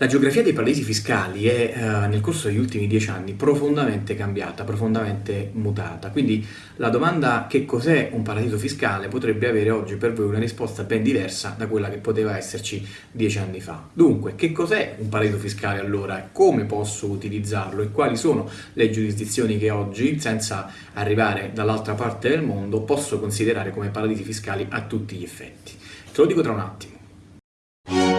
La geografia dei paradisi fiscali è eh, nel corso degli ultimi dieci anni profondamente cambiata, profondamente mutata, quindi la domanda che cos'è un paradiso fiscale potrebbe avere oggi per voi una risposta ben diversa da quella che poteva esserci dieci anni fa. Dunque, che cos'è un paradiso fiscale allora? Come posso utilizzarlo e quali sono le giurisdizioni che oggi, senza arrivare dall'altra parte del mondo, posso considerare come paradisi fiscali a tutti gli effetti? Te lo dico tra un attimo.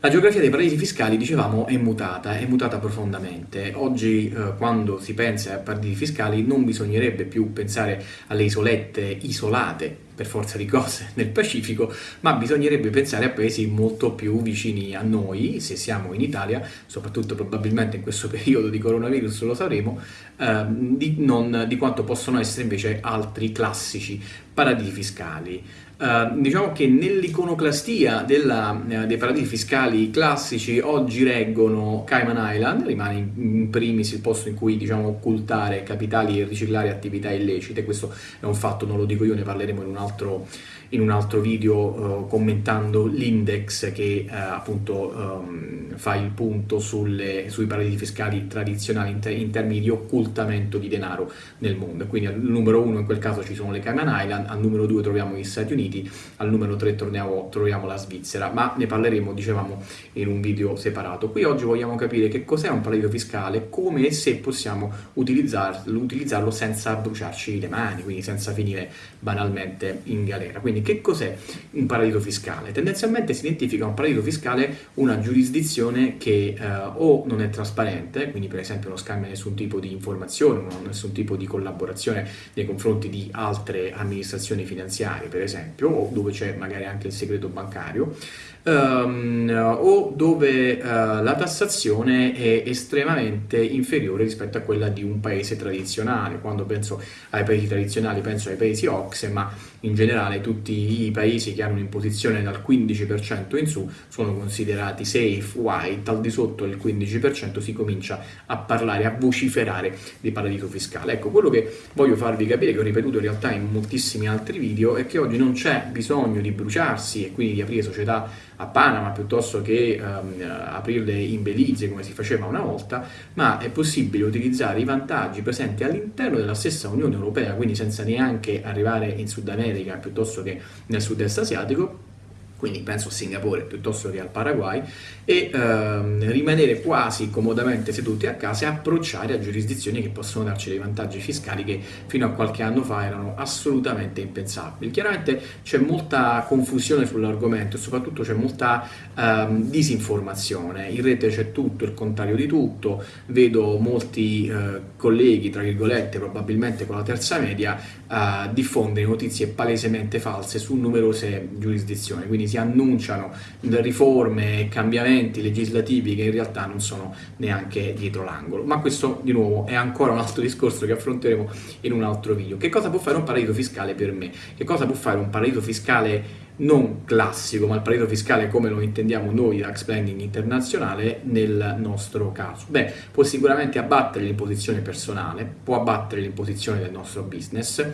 La geografia dei paradisi fiscali, dicevamo, è mutata, è mutata profondamente. Oggi, eh, quando si pensa a paradisi fiscali, non bisognerebbe più pensare alle isolette isolate, per forza di cose, nel Pacifico, ma bisognerebbe pensare a paesi molto più vicini a noi, se siamo in Italia, soprattutto probabilmente in questo periodo di coronavirus lo sapremo, eh, di, non, di quanto possono essere invece altri classici paradisi fiscali. Uh, diciamo che nell'iconoclastia uh, dei paradisi fiscali classici oggi reggono Cayman Island, rimane in, in primis il posto in cui diciamo, occultare capitali e riciclare attività illecite, questo è un fatto, non lo dico io, ne parleremo in un altro, in un altro video uh, commentando l'index che appunto um, fa il punto sulle, sui paradisi fiscali tradizionali in, te in, termini di occultamento di denaro nel mondo. Quindi al numero uno in quel caso ci sono le Cayman Island, al numero due troviamo gli Stati Uniti, al numero 3 torniamo, troviamo la Svizzera, ma ne parleremo, dicevamo, in un video separato. Qui oggi vogliamo capire che cos'è un paradiso fiscale, come e se possiamo utilizzarlo, utilizzarlo senza bruciarci le mani, quindi senza finire banalmente in galera. Quindi che cos'è un paradiso fiscale? Tendenzialmente si identifica un paradiso fiscale una giurisdizione che eh, o non è trasparente, quindi per esempio non scambia nessun tipo di informazione, non ha nessun tipo di collaborazione nei confronti di altre amministrazioni finanziarie, per esempio, o dove c'è magari anche il segreto bancario, um, o dove uh, la tassazione è estremamente inferiore rispetto a quella di un paese tradizionale. Quando penso ai paesi tradizionali penso ai paesi OXE, ma in generale tutti i paesi che hanno un'imposizione dal 15% in su sono considerati safe, white, al di sotto del 15% si comincia a parlare, a vociferare di paradiso fiscale. Ecco, quello che voglio farvi capire, che ho ripetuto in realtà in moltissimi altri video, è che oggi non c'è bisogno di bruciarsi e quindi di aprire società a Panama piuttosto che um, aprirle in Belize come si faceva una volta, ma è possibile utilizzare i vantaggi presenti all'interno della stessa Unione Europea, quindi senza neanche arrivare in Sud America piuttosto che nel sud-est asiatico, quindi penso a Singapore piuttosto che al Paraguay, e ehm, rimanere quasi comodamente seduti a casa e approcciare a giurisdizioni che possono darci dei vantaggi fiscali che fino a qualche anno fa erano assolutamente impensabili. Chiaramente c'è molta confusione sull'argomento e soprattutto c'è molta ehm, disinformazione, in rete c'è tutto, il contrario di tutto, vedo molti eh, colleghi, tra virgolette, probabilmente con la terza media, eh, diffondere notizie palesemente false su numerose giurisdizioni, quindi si annunciano riforme e cambiamenti legislativi che in realtà non sono neanche dietro l'angolo. Ma questo di nuovo è ancora un altro discorso che affronteremo in un altro video. Che cosa può fare un paradiso fiscale per me? Che cosa può fare un paradiso fiscale non classico, ma il paradiso fiscale come lo intendiamo noi tax planning internazionale nel nostro caso? Beh, può sicuramente abbattere l'imposizione personale, può abbattere l'imposizione del nostro business,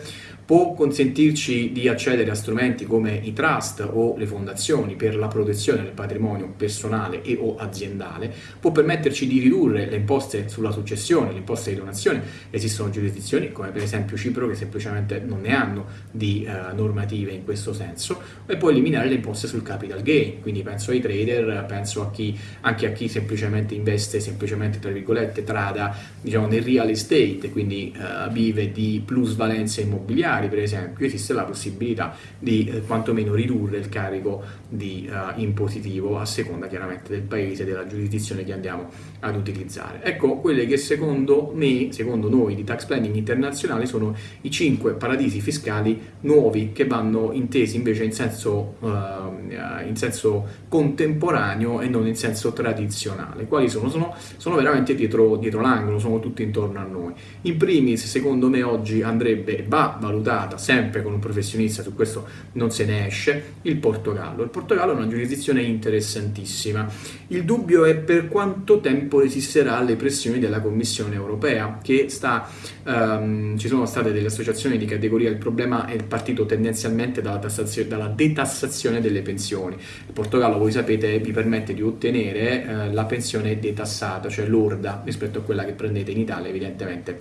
può consentirci di accedere a strumenti come i trust o le fondazioni per la protezione del patrimonio personale e o aziendale, può permetterci di ridurre le imposte sulla successione, le imposte di donazione, esistono giurisdizioni come per esempio Cipro che semplicemente non ne hanno di uh, normative in questo senso, e può eliminare le imposte sul capital gain, quindi penso ai trader, penso a chi, anche a chi semplicemente investe, semplicemente tra virgolette, trada diciamo, nel real estate, quindi uh, vive di plusvalenze immobiliari, per esempio esiste la possibilità di eh, quantomeno ridurre il carico di uh, impositivo a seconda chiaramente del paese e della giurisdizione che andiamo ad utilizzare. Ecco quelle che secondo me, secondo noi di Tax Planning Internazionale sono i cinque paradisi fiscali nuovi che vanno intesi invece in senso, uh, in senso contemporaneo e non in senso tradizionale. Quali sono? Sono, sono veramente dietro, dietro l'angolo, sono tutti intorno a noi. In primis secondo me oggi andrebbe, va valutato valutata sempre con un professionista, su questo non se ne esce, il Portogallo. Il Portogallo è una giurisdizione interessantissima. Il dubbio è per quanto tempo resisterà alle pressioni della Commissione europea, che sta, um, ci sono state delle associazioni di categoria, il problema è partito tendenzialmente dalla, dalla detassazione delle pensioni. Il Portogallo, voi sapete, vi permette di ottenere eh, la pensione detassata, cioè lorda rispetto a quella che prendete in Italia, evidentemente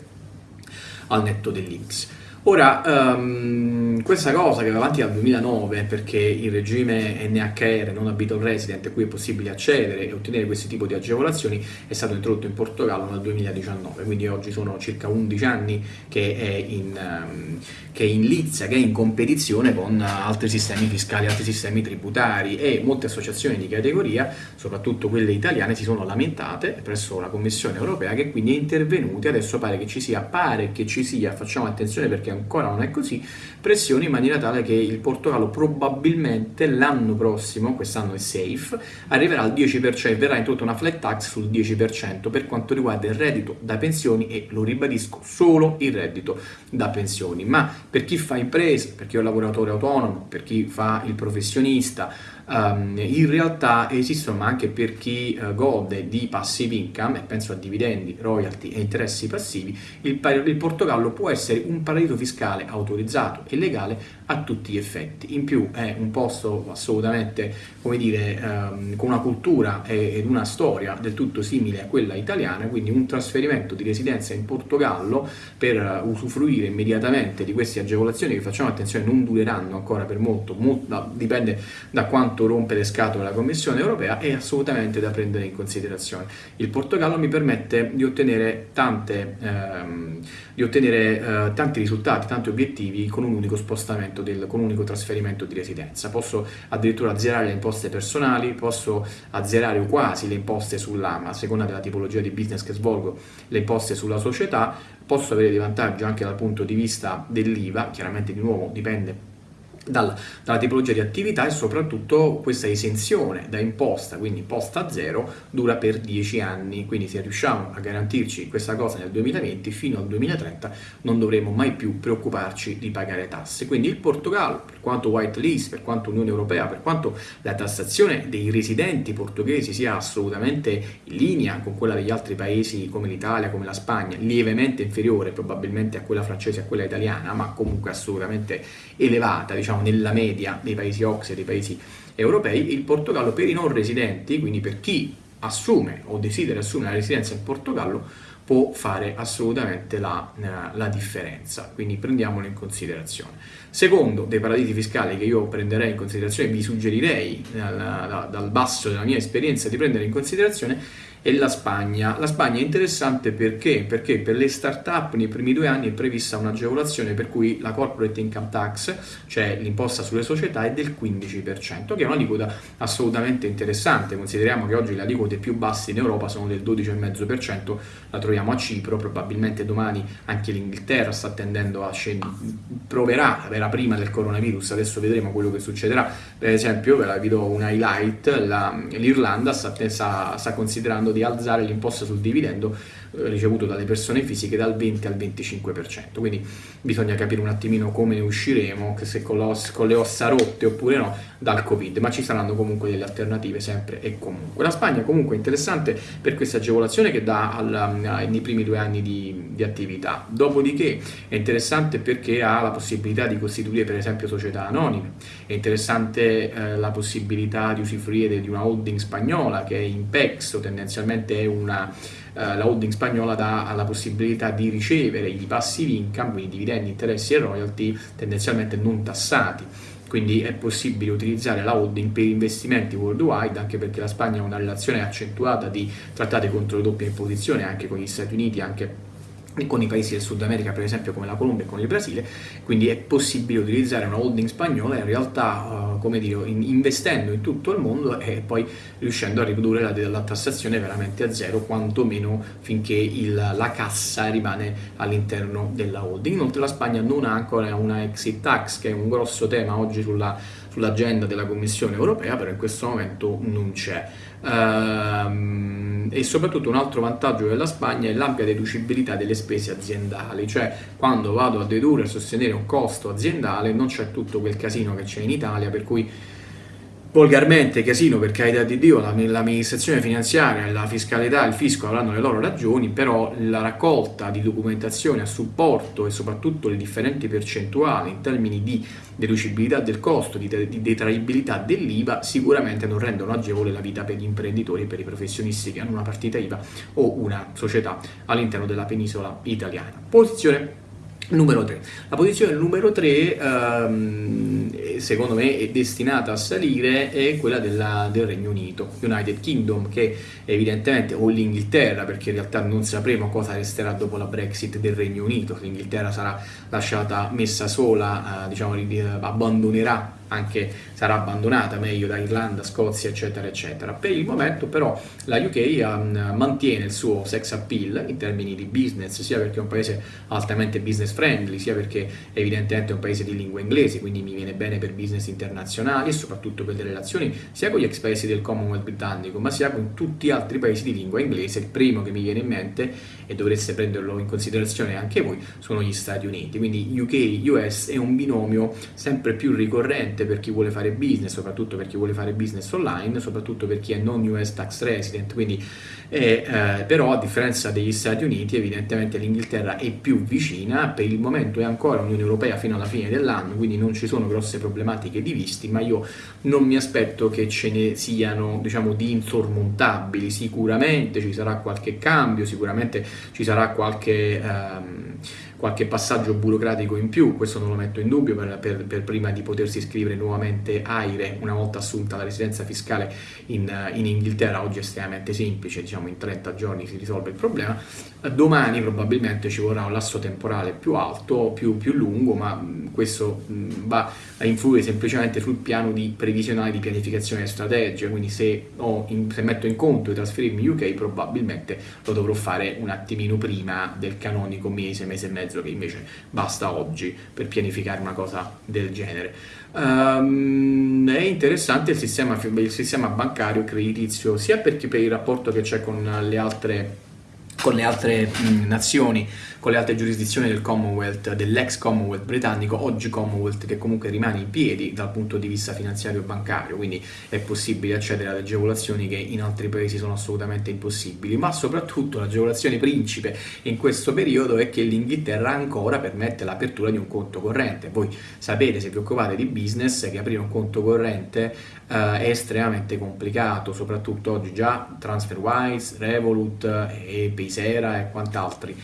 al netto dell'Inps. Ora, um, questa cosa che va avanti dal 2009 perché il regime NHR, non habitual resident, a cui è possibile accedere e ottenere questo tipo di agevolazioni, è stato introdotto in Portogallo nel 2019, quindi oggi sono circa 11 anni che è in, um, che è in lizza, che è in competizione con altri sistemi fiscali, altri sistemi tributari e molte associazioni di categoria, soprattutto quelle italiane, si sono lamentate presso la Commissione europea che quindi è intervenuta, adesso pare che ci sia, pare che ci sia, facciamo attenzione perché ancora non è così, pressioni in maniera tale che il Portogallo probabilmente l'anno prossimo, quest'anno è safe, arriverà al 10%, verrà introdotta una flat tax sul 10% per quanto riguarda il reddito da pensioni e, lo ribadisco, solo il reddito da pensioni. Ma per chi fa impresa, per chi è un lavoratore autonomo, per chi fa il professionista, um, in realtà esistono ma anche per chi uh, gode di passive income, e penso a dividendi, royalty e interessi passivi, il, il Portogallo può essere un paradiso fiscale autorizzato e legale a tutti gli effetti. In più è un posto assolutamente, come dire, um, con una cultura ed una storia del tutto simile a quella italiana, quindi un trasferimento di residenza in Portogallo per uh, usufruire immediatamente di queste agevolazioni che facciamo attenzione non dureranno ancora per molto, molto dipende da quanto rompe le scatole la Commissione europea è assolutamente da prendere in considerazione. Il Portogallo mi permette di ottenere, tante, ehm, di ottenere eh, tanti risultati, tanti obiettivi con un unico spostamento, del, con un unico trasferimento di residenza. Posso addirittura azzerare le imposte personali, posso azzerare o quasi le imposte sulla, a seconda della tipologia di business che svolgo, le imposte sulla società, posso avere dei vantaggi anche dal punto di vista dell'IVA, chiaramente di nuovo dipende dalla, dalla, tipologia di attività e soprattutto questa esenzione da imposta, quindi imposta zero, dura per 10 anni, quindi se riusciamo a garantirci questa cosa nel 2020, fino al 2030 non dovremo mai più preoccuparci di pagare tasse. Quindi il Portogallo, per quanto white list, per quanto Unione Europea, per quanto la tassazione dei residenti portoghesi sia assolutamente in linea con quella degli altri paesi come l'Italia, come la Spagna, lievemente inferiore probabilmente a quella francese e a quella italiana, ma comunque assolutamente elevata, diciamo diciamo, nella media dei paesi OXE e dei paesi europei, il Portogallo per i non residenti, quindi per chi assume o desidera assumere la residenza in Portogallo, può fare assolutamente la, eh, la, differenza, quindi prendiamolo in considerazione. Secondo dei paradisi fiscali che io prenderei in considerazione, vi suggerirei dal, dal basso della mia esperienza di prendere in considerazione e la Spagna. La Spagna è interessante perché? Perché per le start-up nei primi due anni è prevista un'agevolazione per cui la corporate income tax, cioè l'imposta sulle società, è del 15%, che è un'aliquota assolutamente interessante. Consideriamo che oggi le aliquote più basse in Europa sono del 12,5%, la troviamo a Cipro, probabilmente domani anche l'Inghilterra sta tendendo a scendere, proverà, era prima del coronavirus, adesso vedremo quello che succederà. Per esempio, ve la vi do un highlight, l'Irlanda sta, sta, sta considerando di alzare l'imposta sul dividendo ricevuto dalle persone fisiche dal 20 al 25%. Quindi bisogna capire un attimino come ne usciremo, se con, con le ossa rotte oppure no, dal Covid, ma ci saranno comunque delle alternative sempre e comunque. La Spagna comunque è interessante per questa agevolazione che dà al, nei primi due anni di, di, attività. Dopodiché è interessante perché ha la possibilità di costituire per esempio società anonime, è interessante eh, la possibilità di usufruire di una holding spagnola che è Impex o tendenzialmente è una eh, la holding spagnola dà la possibilità di ricevere i passive income, quindi dividendi, interessi e royalty tendenzialmente non tassati. Quindi è possibile utilizzare la holding per investimenti worldwide anche perché la Spagna ha una relazione accentuata di trattati contro le doppie imposizioni anche con gli Stati Uniti, anche con i paesi del Sud America per esempio come la Colombia e con il Brasile, quindi è possibile utilizzare una holding spagnola in realtà, uh, come dire, in, investendo in tutto il mondo e poi riuscendo a ridurre la, la tassazione veramente a zero, quantomeno finché il, la cassa rimane all'interno della holding. Inoltre la Spagna non ha ancora una exit tax, che è un grosso tema oggi sulla sull'agenda della Commissione europea, però in questo momento non c'è. Ehm, e soprattutto un altro vantaggio della Spagna è l'ampia deducibilità delle spese aziendali, cioè quando vado a dedurre e sostenere un costo aziendale non c'è tutto quel casino che c'è in Italia, per cui volgarmente casino per carità di Dio, l'amministrazione finanziaria, la fiscalità, il fisco avranno le loro ragioni, però la raccolta di documentazione a supporto e soprattutto le differenti percentuali in termini di deducibilità del costo, di, di detraibilità dell'IVA sicuramente non rendono agevole la vita per gli imprenditori e per i professionisti che hanno una partita IVA o una società all'interno della penisola italiana. Posizione Numero 3. La posizione numero 3, ehm, secondo me, è destinata a salire, è quella della, del Regno Unito, United Kingdom, che evidentemente, o l'Inghilterra, perché in realtà non sapremo cosa resterà dopo la Brexit del Regno Unito, l'Inghilterra sarà lasciata messa sola, eh, diciamo, abbandonerà anche sarà abbandonata meglio da Irlanda, Scozia, eccetera, eccetera. Per il momento però la UK um, mantiene il suo sex appeal in termini di business, sia perché è un paese altamente business friendly, sia perché evidentemente è un paese di lingua inglese, quindi mi viene bene per business internazionali e soprattutto per le relazioni sia con gli ex paesi del Commonwealth britannico, ma sia con tutti gli altri paesi di lingua inglese. Il primo che mi viene in mente, e dovreste prenderlo in considerazione anche voi, sono gli Stati Uniti. Quindi UK-US è un binomio sempre più ricorrente per chi vuole fare business, soprattutto per chi vuole fare business online, soprattutto per chi è non US tax resident, quindi eh, eh, però a differenza degli Stati Uniti evidentemente l'Inghilterra è più vicina, per il momento è ancora Unione Europea fino alla fine dell'anno, quindi non ci sono grosse problematiche di visti, ma io non mi aspetto che ce ne siano diciamo di insormontabili, sicuramente ci sarà qualche cambio, sicuramente ci sarà qualche... Ehm, qualche passaggio burocratico in più, questo non lo metto in dubbio per, per, per prima di potersi iscrivere nuovamente AIRE una volta assunta la residenza fiscale in, in, Inghilterra, oggi è estremamente semplice, diciamo in 30 giorni si risolve il problema, domani probabilmente ci vorrà un lasso temporale più alto, più, più lungo, ma questo va a influire semplicemente sul piano di previsionale di pianificazione strategica, quindi se, in, se metto in conto di trasferirmi in UK probabilmente lo dovrò fare un attimino prima del canonico mese, mese e mezzo che invece basta oggi per pianificare una cosa del genere. Um, è interessante il sistema, il sistema bancario creditizio sia perché per il rapporto che c'è con le altre con le altre mh, nazioni, con le altre giurisdizioni del Commonwealth, dell'ex Commonwealth britannico, oggi Commonwealth che comunque rimane in piedi dal punto di vista finanziario e bancario, quindi è possibile accedere ad agevolazioni che in altri paesi sono assolutamente impossibili, ma soprattutto l'agevolazione principe in questo periodo è che l'Inghilterra ancora permette l'apertura di un conto corrente. Voi sapete, se vi occupate di business, che aprire un conto corrente eh, è estremamente complicato, soprattutto oggi già TransferWise, Revolut e Paysera e quant'altri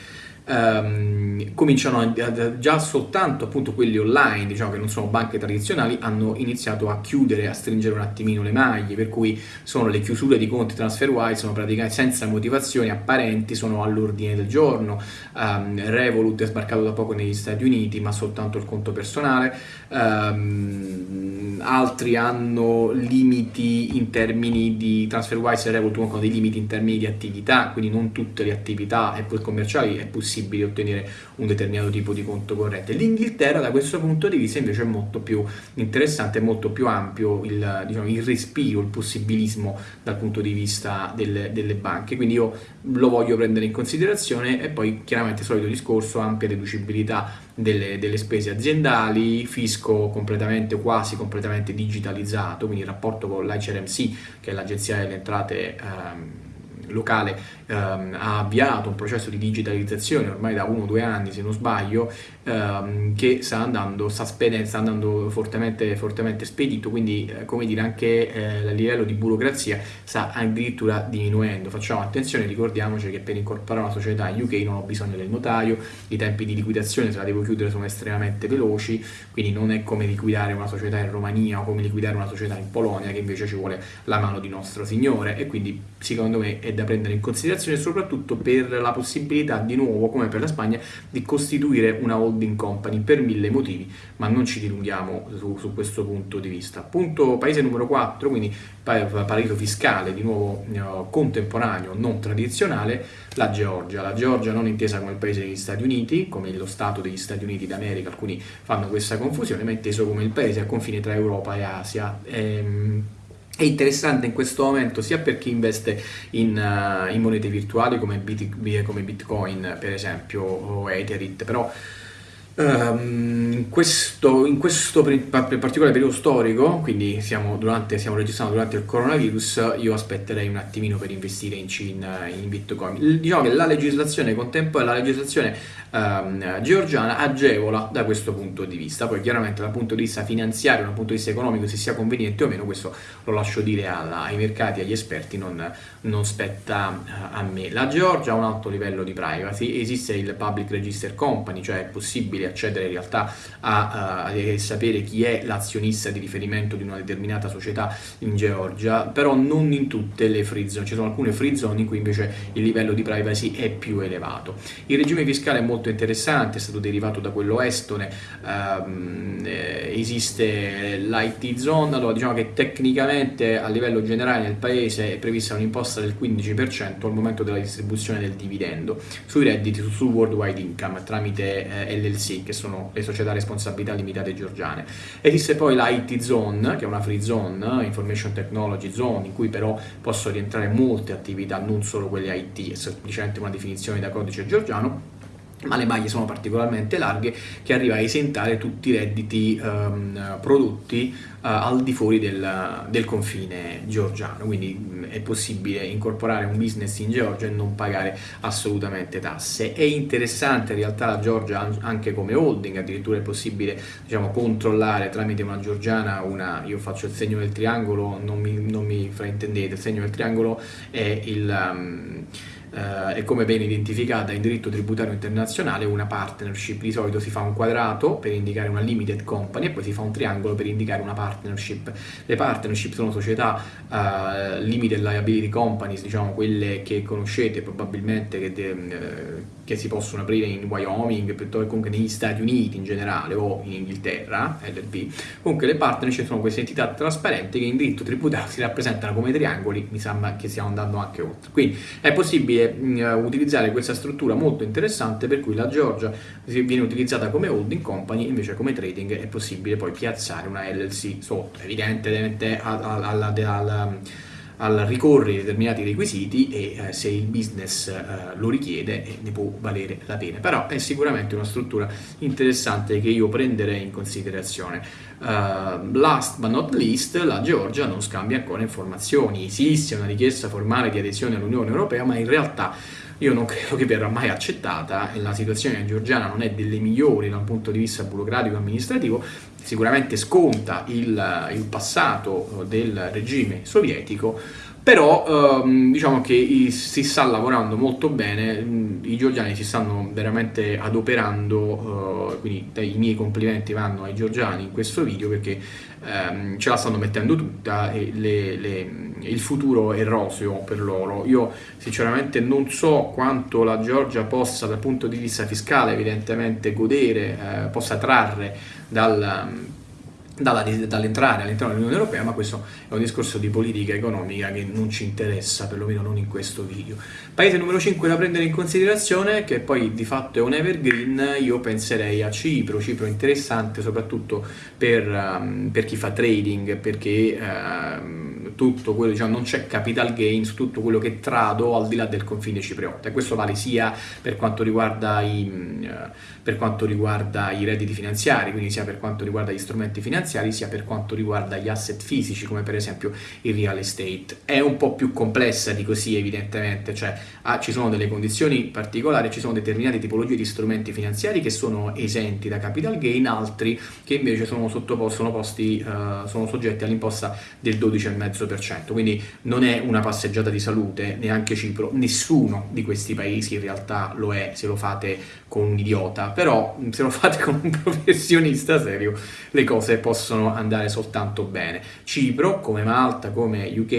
um, cominciano a, già soltanto appunto quelli online, diciamo che non sono banche tradizionali, hanno iniziato a chiudere, a stringere un attimino le maglie, per cui sono le chiusure di conti TransferWise, sono praticamente senza motivazioni apparenti, sono all'ordine del giorno, um, Revolut è sbarcato da poco negli Stati Uniti, ma soltanto il conto personale, um, altri hanno limiti in termini di TransferWise e Revolut hanno dei limiti in termini di attività, quindi non tutte le attività commerciali è possibile possibile ottenere un determinato tipo di conto corrente. L'Inghilterra da questo punto di vista invece è molto più interessante, molto più ampio il, diciamo, il respiro, il possibilismo dal punto di vista delle, delle, banche, quindi io lo voglio prendere in considerazione e poi chiaramente solito discorso, ampia deducibilità delle, delle spese aziendali, fisco completamente, quasi completamente digitalizzato, quindi il rapporto con l'ICRMC che è l'agenzia delle entrate ehm, locale ehm, ha avviato un processo di digitalizzazione ormai da uno o due anni se non sbaglio ehm, che sta andando, sta, spedendo, sta andando fortemente, fortemente spedito quindi eh, come dire anche eh, a livello di burocrazia sta addirittura diminuendo. Facciamo attenzione ricordiamoci che per incorporare una società in UK non ho bisogno del notaio i tempi di liquidazione se la devo chiudere sono estremamente veloci quindi non è come liquidare una società in Romania o come liquidare una società in Polonia che invece ci vuole la mano di nostro Signore e quindi secondo me è da prendere in considerazione soprattutto per la possibilità di nuovo, come per la Spagna, di costituire una holding company per mille motivi, ma non ci dilunghiamo su, su questo punto di vista. Punto paese numero 4, quindi paradiso fiscale, di nuovo eh, contemporaneo, non tradizionale, la Georgia. La Georgia non intesa come il paese degli Stati Uniti, come lo Stato degli Stati Uniti d'America, alcuni fanno questa confusione, ma inteso come il paese a confine tra Europa e Asia. Ehm, è interessante in questo momento sia per chi investe in, uh, in monete virtuali come, Bit come, Bitcoin per esempio o Ethereum, però Um, in, questo, in questo particolare periodo storico, quindi siamo, durante, stiamo registrando durante il coronavirus, io aspetterei un attimino per investire in, in Bitcoin. Diciamo che la legislazione contemporanea, la legislazione um, georgiana agevola da questo punto di vista, poi chiaramente dal punto di vista finanziario, dal punto di vista economico, se sia conveniente o meno, questo lo lascio dire alla, ai mercati, agli esperti, non, non spetta uh, a me. La Georgia ha un alto livello di privacy, esiste il Public Register Company, cioè è possibile accedere in realtà a, a, a sapere chi è l'azionista di riferimento di una determinata società in Georgia, però non in tutte le free zone, ci sono alcune free zone in cui invece il livello di privacy è più elevato. Il regime fiscale è molto interessante, è stato derivato da quello estone, eh, esiste l'IT zone, allora diciamo che tecnicamente a livello generale nel paese è prevista un'imposta del 15% al momento della distribuzione del dividendo sui redditi sul worldwide income tramite eh, LLC che sono le società a responsabilità limitate georgiane. Esiste poi la IT Zone, che è una free zone, Information Technology Zone, in cui però possono rientrare molte attività, non solo quelle IT, è semplicemente una definizione da codice georgiano, ma le maglie sono particolarmente larghe che arriva a esentare tutti i redditi um, prodotti uh, al di fuori del, del, confine georgiano, quindi mh, è possibile incorporare un business in Georgia e non pagare assolutamente tasse. È interessante in realtà la Georgia anche come holding, addirittura è possibile diciamo, controllare tramite una georgiana una, io faccio il segno del triangolo, non mi, non mi fraintendete, il segno del triangolo è il... Um, eh, è come ben identificata in diritto tributario internazionale una partnership, di solito si fa un quadrato per indicare una limited company e poi si fa un triangolo per indicare una partnership. Le partnership sono società uh, limited liability companies, diciamo quelle che conoscete probabilmente che, de, uh, che si possono aprire in Wyoming piuttosto comunque negli Stati Uniti in generale o in Inghilterra, LLP. Comunque le partnership sono queste entità trasparenti che in diritto tributario si rappresentano come triangoli, mi sembra che stiamo andando anche oltre. Quindi è possibile possibile uh, utilizzare questa struttura molto interessante per cui la Georgia viene utilizzata come holding company invece come trading è possibile poi piazzare una LLC sotto, evidentemente alla, alla, alla al ricorrere determinati requisiti e eh, se il business eh, lo richiede eh, ne può valere la pena. Però è sicuramente una struttura interessante che io prenderei in considerazione. Uh, last but not least, la Georgia non scambia ancora informazioni. Esiste una richiesta formale di adesione all'Unione Europea, ma in realtà io non credo che verrà mai accettata. La situazione georgiana non è delle migliori da un punto di vista burocratico e amministrativo, sicuramente sconta il, il passato del regime sovietico, però ehm, diciamo che si sta lavorando molto bene, i georgiani si stanno veramente adoperando, eh, quindi i miei complimenti vanno ai georgiani in questo video perché ehm, ce la stanno mettendo tutta e le, le, il futuro è roseo per loro. Io sinceramente non so quanto la Georgia possa dal punto di vista fiscale evidentemente godere, eh, possa trarre dal dall'entrare all'interno dell'Unione Europea, ma questo è un discorso di politica economica che non ci interessa, perlomeno non in questo video. Paese numero 5 da prendere in considerazione, che poi di fatto è un evergreen, io penserei a Cipro, Cipro interessante soprattutto per, um, per chi fa trading, perché uh, tutto quello, diciamo, non c'è capital gain su tutto quello che trado al di là del confine cipriota, e questo vale sia per quanto riguarda i, per quanto riguarda i redditi finanziari, quindi sia per quanto riguarda gli strumenti finanziari, finanziari sia per quanto riguarda gli asset fisici come per esempio il real estate. È un po' più complessa di così evidentemente, cioè ah, ci sono delle condizioni particolari, ci sono determinate tipologie di strumenti finanziari che sono esenti da capital gain, altri che invece sono, sono, posti, uh, sono soggetti all'imposta del 12,5%, quindi non è una passeggiata di salute, neanche Cipro, nessuno di questi paesi in realtà lo è se lo fate con un idiota, però se lo fate con un professionista serio le cose possono andare soltanto bene. Cipro, come Malta, come UK,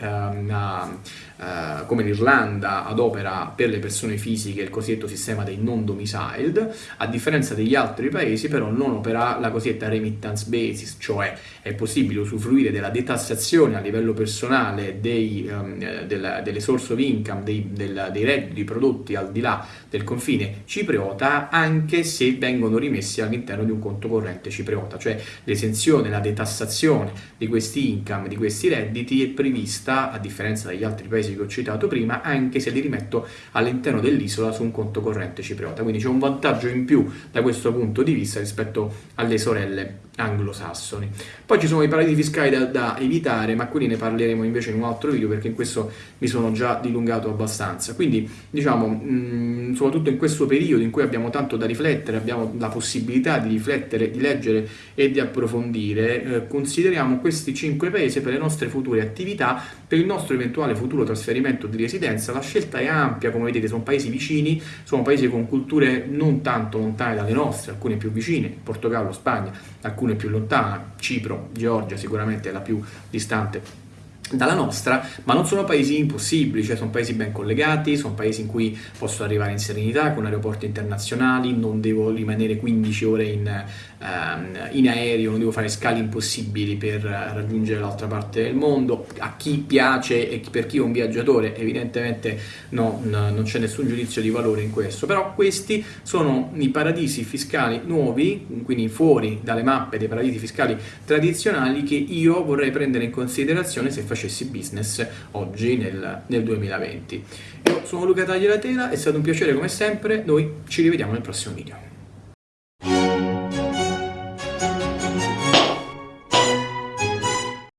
ehm, uh, come l'Irlanda adopera per le persone fisiche il cosiddetto sistema dei non domiciled, a differenza degli altri paesi però non opera la cosiddetta remittance basis, cioè è possibile usufruire della detassazione a livello personale dei, um, della, delle source of income, dei, del, dei redditi prodotti al di là del confine cipriota anche se vengono rimessi all'interno di un conto corrente cipriota, cioè l'esenzione, la detassazione di questi income, di questi redditi è prevista a differenza degli altri paesi paesi che ho citato prima, anche se li rimetto all'interno dell'isola su un conto corrente cipriota. Quindi c'è un vantaggio in più da questo punto di vista rispetto alle sorelle anglosassoni. Poi ci sono i paradisi fiscali da, da, evitare, ma quelli ne parleremo invece in un altro video perché in questo mi sono già dilungato abbastanza. Quindi, diciamo, mh, soprattutto in questo periodo in cui abbiamo tanto da riflettere, abbiamo la possibilità di riflettere, di leggere e di approfondire, eh, consideriamo questi cinque paesi per le nostre future attività, per il nostro eventuale futuro trasferimento di residenza. La scelta è ampia, come vedete, sono paesi vicini, sono paesi con culture non tanto lontane dalle nostre, alcune più vicine, Portogallo, Spagna, alcune più lontane, Cipro, Georgia sicuramente è la più distante dalla nostra, ma non sono paesi impossibili, cioè sono paesi ben collegati, sono paesi in cui posso arrivare in serenità con aeroporti internazionali, non devo rimanere 15 ore in, uh, in aereo, non devo fare scali impossibili per raggiungere l'altra parte del mondo. A chi piace e per chi è un viaggiatore, evidentemente no, no, non c'è nessun giudizio di valore in questo, però questi sono i paradisi fiscali nuovi, quindi fuori dalle mappe dei paradisi fiscali tradizionali che io vorrei prendere in considerazione se faccio facessi business oggi nel, nel 2020. Io sono Luca Tagliatela, è stato un piacere come sempre, noi ci rivediamo nel prossimo video.